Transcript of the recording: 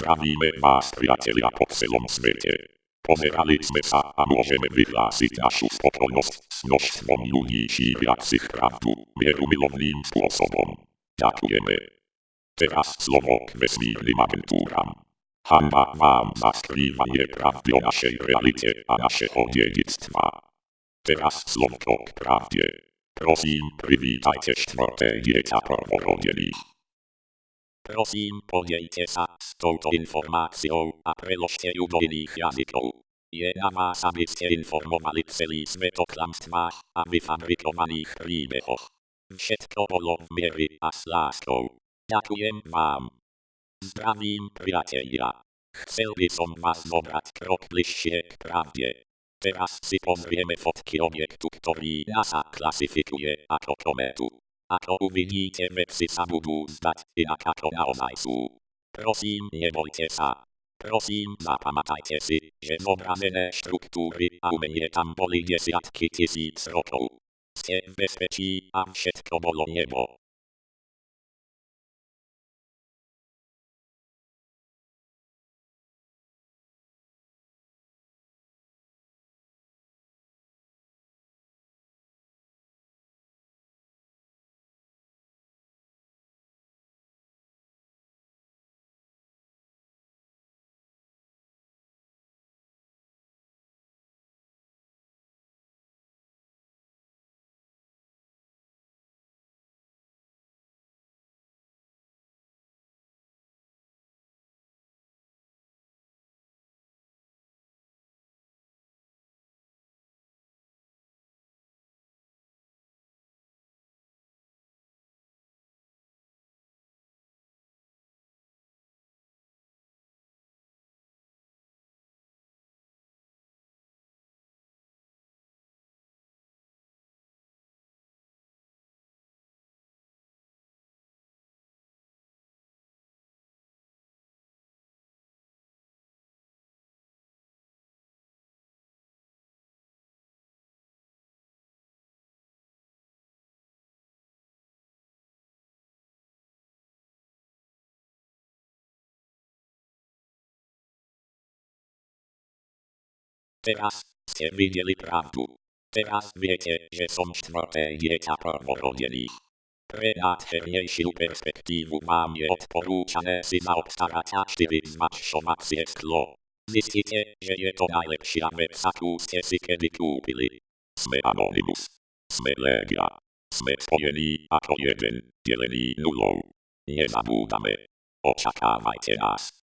Zdravíme vás priatelia po celom svete. Pozerali sme sa a môžeme vyhlásiť našu spokojnosť s množstvom ľudí šíriacich pravdu mierumilovným spôsobom. Ďakujeme. Teraz slovo k vesmírnym agentúram. Hanba vám za skrývanie pravdy o našej realite a našeho dedictva. Teraz slovko k pravde. Prosím, privítajte štvrté dieťa prvorodených. Prosím, podejte sa s touto informáciou a preložte ju do iných jazykov. Je na vás, aby ste informovali celý svet o klamstvách a vyfabrikovaných príbehoch. Všetko bolo v miery a s láskou. Ďakujem vám. Zdravím, priatelia. Chcel by som vás zobrať krok bližšie k pravde. Teraz si pozrieme fotky objektu, ktorý NASA klasifikuje ako kometu. Ako uvidíte, veci sa budú zdať inak ako naozaj sú. Prosím, nebojte sa. Prosím, zapamätajte si, že zobrazené štruktúry a umenie tam boli desiatky tisíc rokov. Ste v bezpečí a všetko bolo nebo. Teraz ste videli pravdu. Teraz viete, že som štvrté dieťa prvorodených. Pre nádhernejšiu perspektívu vám je odporúčané si zaobstarať a zmačšovacie sklo. Zistíte, že je to najlepšia vec, akú ste si kedy kúpili. Sme Anonymous. Sme Legia. Sme spojení ako jeden, delený nulou. Nezabúdame. Očakávajte nás.